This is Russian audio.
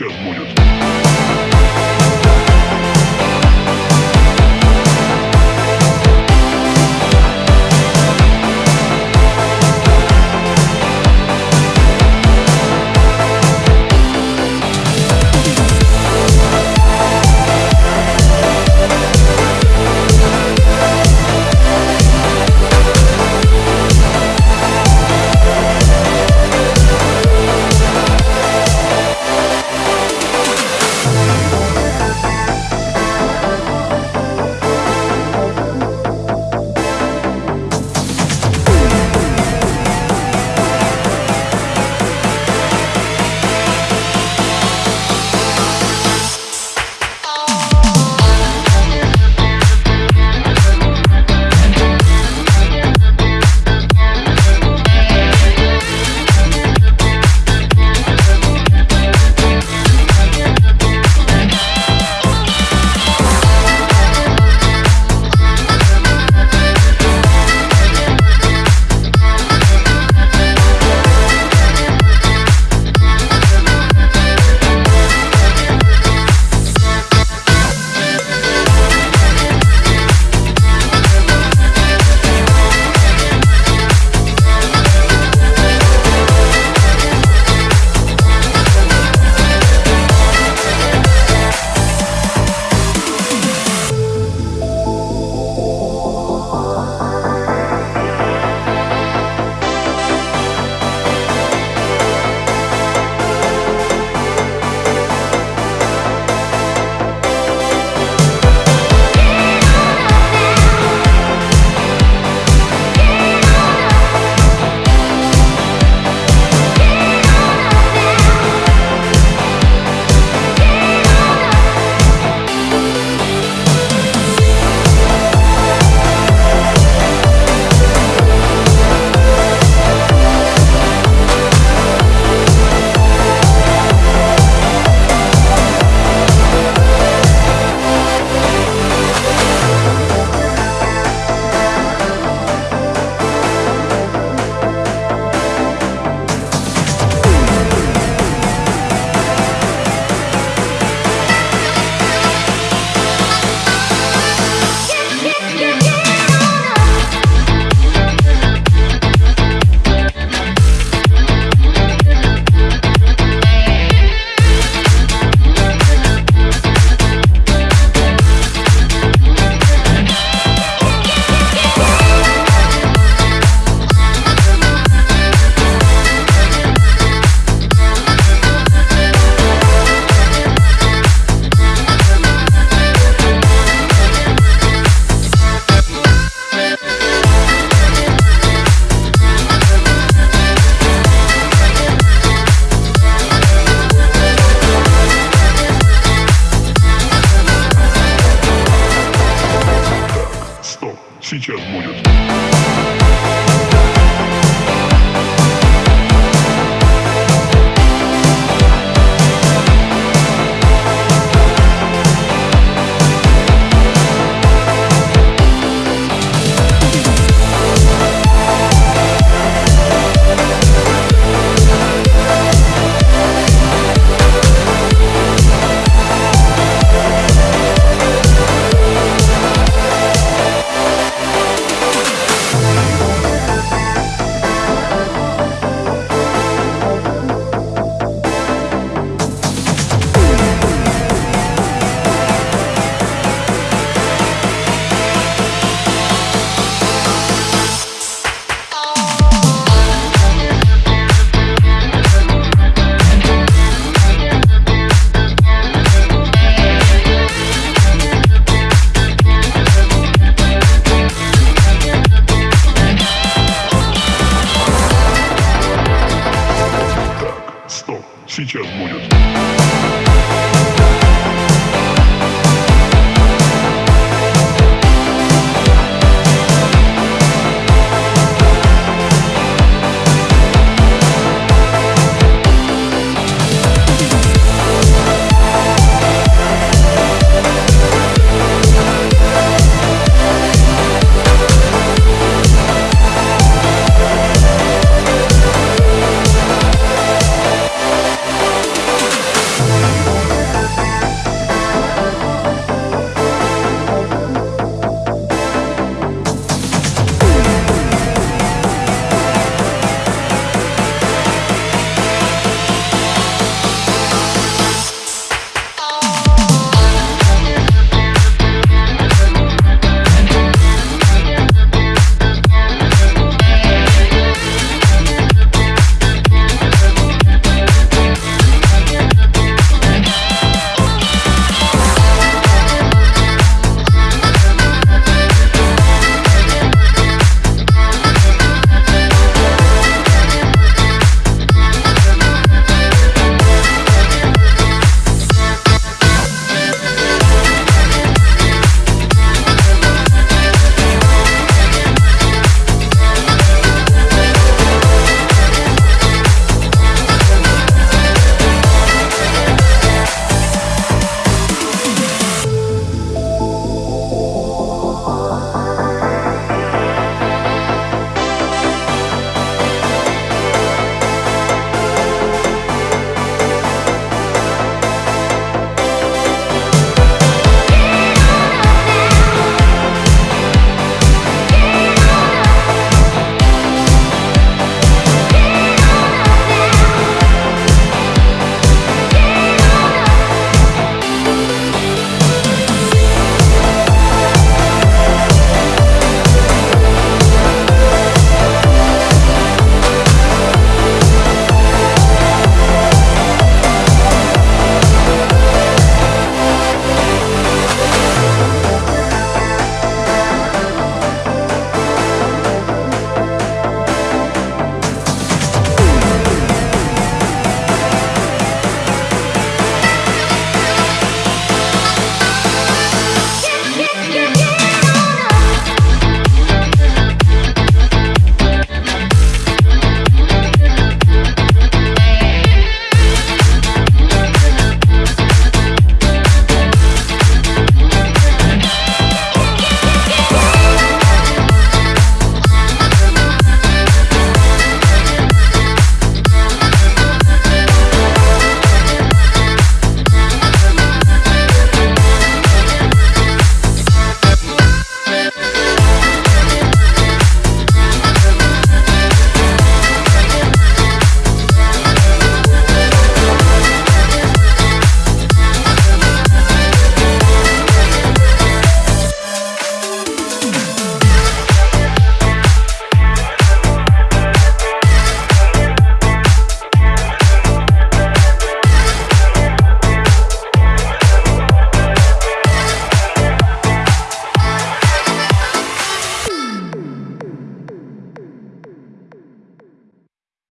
сейчас будет.